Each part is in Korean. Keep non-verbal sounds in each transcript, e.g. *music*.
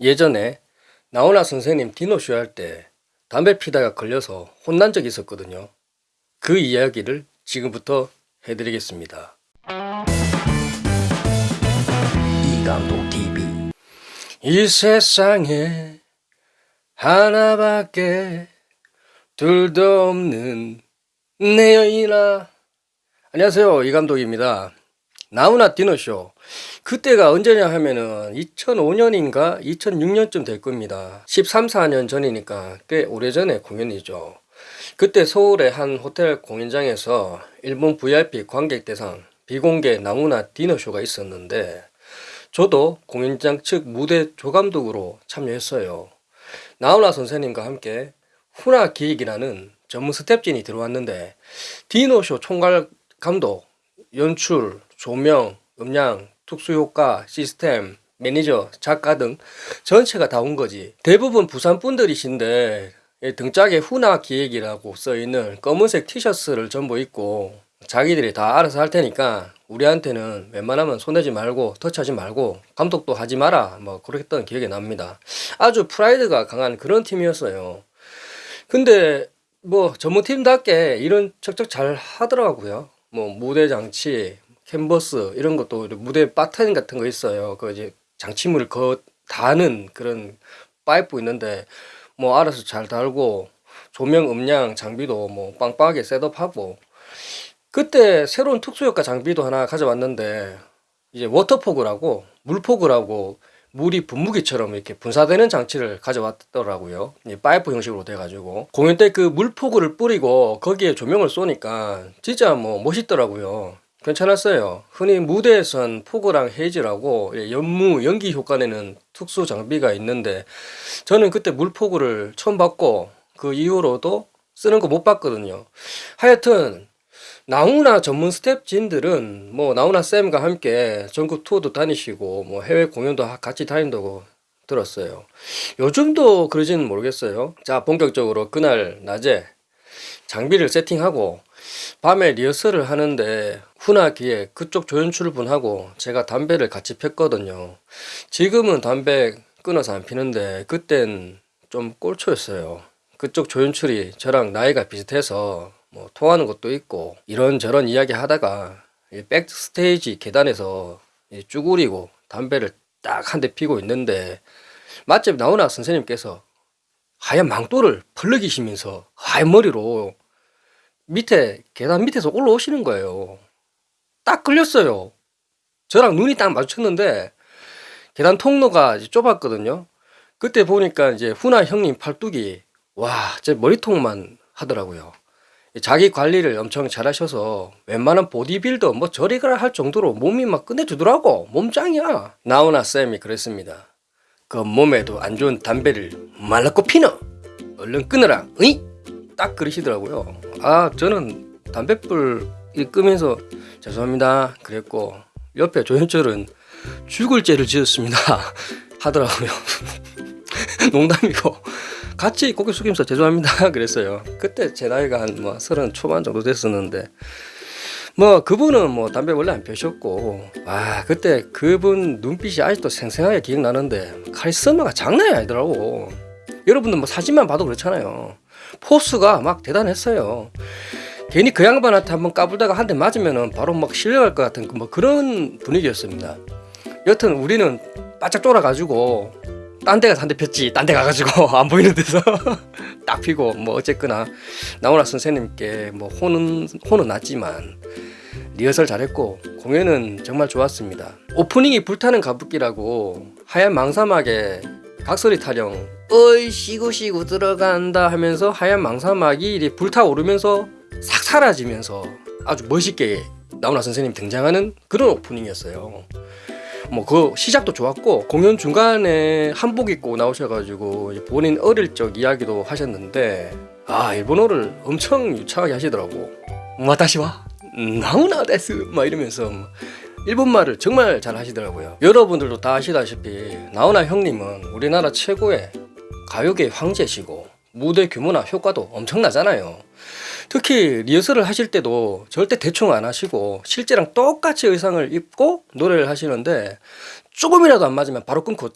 예전에 나훈아 선생님 디노쇼 할 때 담배 피다가 걸려서 혼난 적이 있었거든요. 그 이야기를 지금부터 해드리겠습니다. 이감독 TV 이 세상에 하나밖에 둘도 없는 내 여인아 안녕하세요 이감독입니다. 나훈아 디너쇼 그때가 언제냐 하면은 2005년인가 2006년쯤 될 겁니다. 13, 14년 전이니까 꽤 오래전에 공연이죠. 그때 서울의 한 호텔 공연장에서 일본 VIP 관객 대상 비공개 나훈아 디너쇼가 있었는데 저도 공연장 측 무대 조감독으로 참여했어요. 나훈아 선생님과 함께 훈아 기획이라는 전문 스텝진이 들어왔는데 디너쇼 총괄 감독, 연출, 조명, 음향, 특수효과, 시스템, 매니저, 작가 등 전체가 다 온 거지. 대부분 부산 분들이신데 등짝에 훈아 기획이라고 써있는 검은색 티셔츠를 전부 입고 자기들이 다 알아서 할 테니까 우리한테는 웬만하면 손대지 말고 터치하지 말고 감독도 하지 마라 뭐 그랬던 기억이 납니다. 아주 프라이드가 강한 그런 팀이었어요. 근데 뭐 전문팀답게 이런 척척 잘 하더라고요. 뭐 무대 장치, 캔버스 이런 것도 무대 batten 같은 거 있어요. 그 이제 장치물을 거 다는 그런 파이프 있는데 뭐 알아서 잘 달고 조명 음향 장비도 뭐 빵빵하게 setup하고 그때 새로운 특수효과 장비도 하나 가져왔는데 이제 water fog라고 물fog라고 물이 분무기처럼 이렇게 분사되는 장치를 가져왔더라고요. 이 파이프 형식으로 돼 가지고 공연 때 그 물fog를 뿌리고 거기에 조명을 쏘니까 진짜 뭐 멋있더라고요. 괜찮았어요. 흔히 무대에선 fog랑 haze라고 연무 연기 효과 내는 특수 장비가 있는데 저는 그때 물fog를 처음 봤고 그 이후로도 쓰는 거 못 봤거든요. 하여튼 나훈아 전문 스태프진들은 뭐 나훈아 쌤과 함께 전국 투어도 다니시고 뭐 해외 공연도 같이 다닌다고 들었어요. 요즘도 그러지는 모르겠어요. 자 본격적으로 그날 낮에 장비를 세팅하고 밤에 리허설을 하는데 훈하기에 그쪽 조연출 분하고 제가 담배를 같이 폈거든요. 지금은 담배 끊어서 안 피는데 그땐 좀 꼴초였어요. 그쪽 조연출이 저랑 나이가 비슷해서 뭐 통하는 것도 있고 이런저런 이야기 하다가 백스테이지 계단에서 쭈구리고 담배를 딱 한 대 피고 있는데 맛집 나오나 선생님께서 하얀 망토를 펄럭이시면서 하얀 머리로 밑에 계단 밑에서 올라오시는 거예요. 딱 걸렸어요. 저랑 눈이 딱 마주쳤는데 계단 통로가 좁았거든요. 그때 보니까 이제 훈아 형님 팔뚝이 와, 제 머리통만 하더라고요. 자기 관리를 엄청 잘 하셔서 웬만한 보디빌더 뭐 저리 가라 할 정도로 몸이 막 끝내주더라고. 몸짱이야. 나훈아 쌤이 그랬습니다. 그 몸에도 안 좋은 담배를 말랐고 피너. 얼른 끊어라. 으이? 딱 그러시더라고요. 아 저는 담배불 끄면서 죄송합니다 그랬고 옆에 조현철은 죽을 죄를 지었습니다 *laughs* 하더라고요. *laughs* 농담이고 같이 고개 숙이면서 죄송합니다 *laughs* 그랬어요. 그때 제 나이가 한뭐 서른 초반 정도 됐었는데 뭐 그분은 뭐 담배 원래 안 펴셨고 아 그때 그분 눈빛이 아직도 생생하게 기억나는데 카리스마가 장난이 아니더라고. 여러분들 뭐 사진만 봐도 그렇잖아요. 포스가 막 대단했어요. 괜히 그 양반한테 한번 까불다가 한 대 맞으면 바로 막 실려갈 것 같은 뭐 그런 분위기였습니다. 여튼 우리는 바짝 쫄아가지고 딴 데 가서 한대 폈지 딴 데 가가지고 *laughs* 안 보이는 데서 *laughs* 딱 피고 뭐 어쨌거나 나훈아 선생님께 뭐 혼은 혼은 났지만 리허설 잘했고 공연은 정말 좋았습니다. 오프닝이 불타는 가부키라고 하얀 망사막에 각설이 타령 어이 쉬고 들어간다 하면서 하얀 망사막이 불타오르면서 싹 사라지면서 아주 멋있게 나훈아 선생님 등장하는 그런 오프닝이었어요. 뭐 그 시작도 좋았고 공연 중간에 한복 입고 나오셔가지고 본인 어릴 적 이야기도 하셨는데 아 일본어를 엄청 유창하게 하시더라고. 와다시와 나훈아 데스 막 이러면서 일본말을 정말 잘 하시더라고요. 여러분들도 다 아시다시피 나훈아 형님은 우리나라 최고의 가요계 황제시고 무대 규모나 효과도 엄청나잖아요. 특히 리허설을 하실 때도 절대 대충 안 하시고 실제랑 똑같이 의상을 입고 노래를 하시는데 조금이라도 안 맞으면 바로 끊고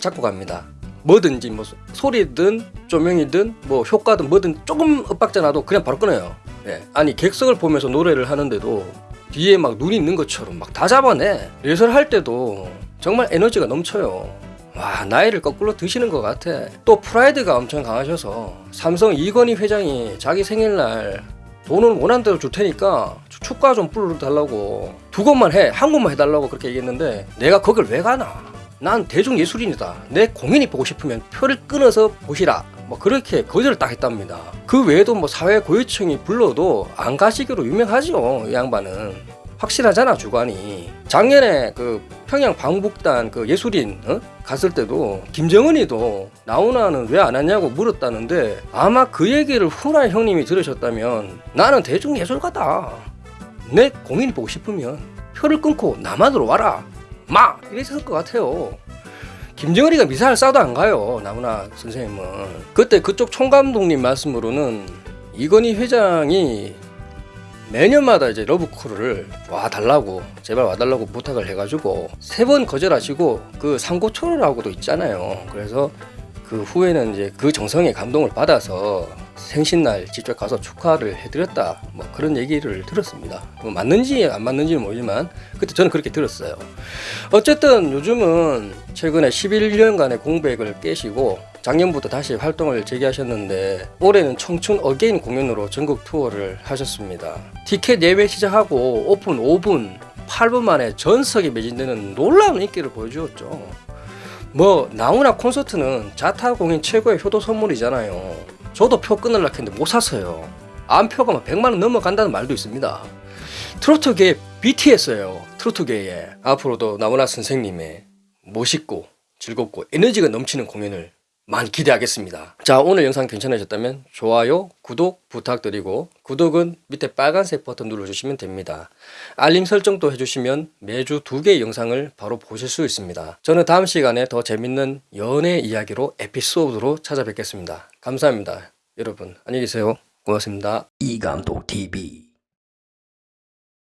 잡고 갑니다. 뭐든지 뭐 소- 소리든 조명이든 뭐 효과든 뭐든 조금 엇박자 나도 그냥 바로 끊어요. 예. 아니 객석을 보면서 노래를 하는데도 뒤에 막 눈이 있는 것처럼 막 다 잡아내. 리허설 할 때도 정말 에너지가 넘쳐요. 와 나이를 거꾸로 드시는 것 같아. 또 프라이드가 엄청 강하셔서 삼성 이건희 회장이 자기 생일날 돈을 원한 대로 줄 테니까 축- 축가 좀 불러달라고 두 곡만 해한 곡만 해달라고 그렇게 얘기했는데 내가 거길 왜 가나 난 대중예술인이다 내 공연이 보고 싶으면 표를 끊어서 보시라 뭐 그렇게 거절을 딱 했답니다. 그 외에도 뭐 사회 고위층이 불러도 안 가시기로 유명하죠 이 양반은. 확실하잖아 주관이. 작년에 그 평양 방북단 그 예술인 어? 갔을 때도 김정은이도 나훈아는 왜안 왔냐고 물었다는데 아마 그 얘기를 후라이 형님이 들으셨다면 나는 대중 예술가다. 내 공연이 보고 싶으면 표를 끊고 남한으로 와라. 막 이랬을 것 같아요 김정은이가 미사일 쏴도 안 가요 나훈아 선생님은 그때 그쪽 총감독님 말씀으로는 이건희 회장이 매년마다 이제 러브콜을 와 달라고 제발 와 달라고 부탁을 해가지고 세 번 거절하시고 그 삼고초려라고도 있잖아요. 그래서 그 후에는 이제 그 정성에 감동을 받아서 생신날 직접 가서 축하를 해드렸다 뭐 그런 얘기를 들었습니다. 뭐 맞는지 안 맞는지는 모르지만 그때 저는 그렇게 들었어요. 어쨌든 요즘은 최근에 11년간의 공백을 깨시고 작년부터 다시 활동을 재개하셨는데 올해는 청춘 again 공연으로 전국 투어를 하셨습니다. 티켓 예매 시작하고 오픈 5분, 8분 만에 전석이 매진되는 놀라운 인기를 보여주었죠. 뭐 나훈아 콘서트는 자타 공연 최고의 효도 선물이잖아요. 저도 표 끊으려고 했는데 못 샀어요. 안표가 막 100만 원 넘어간다는 말도 있습니다. 트로트계 BTS예요. 트로트계에 앞으로도 나훈아 선생님의 멋있고 즐겁고 에너지가 넘치는 공연을 많이 기대하겠습니다. 자 오늘 영상 괜찮으셨다면 좋아요, 구독 부탁드리고 구독은 밑에 빨간색 버튼 눌러주시면 됩니다. 알림 설정도 해주시면 매주 두 개의 영상을 바로 보실 수 있습니다. 저는 다음 시간에 더 재밌는 연애 이야기로 에피소드로 찾아뵙겠습니다. 감사합니다. 여러분 안녕히 계세요. 고맙습니다. 이감독 TV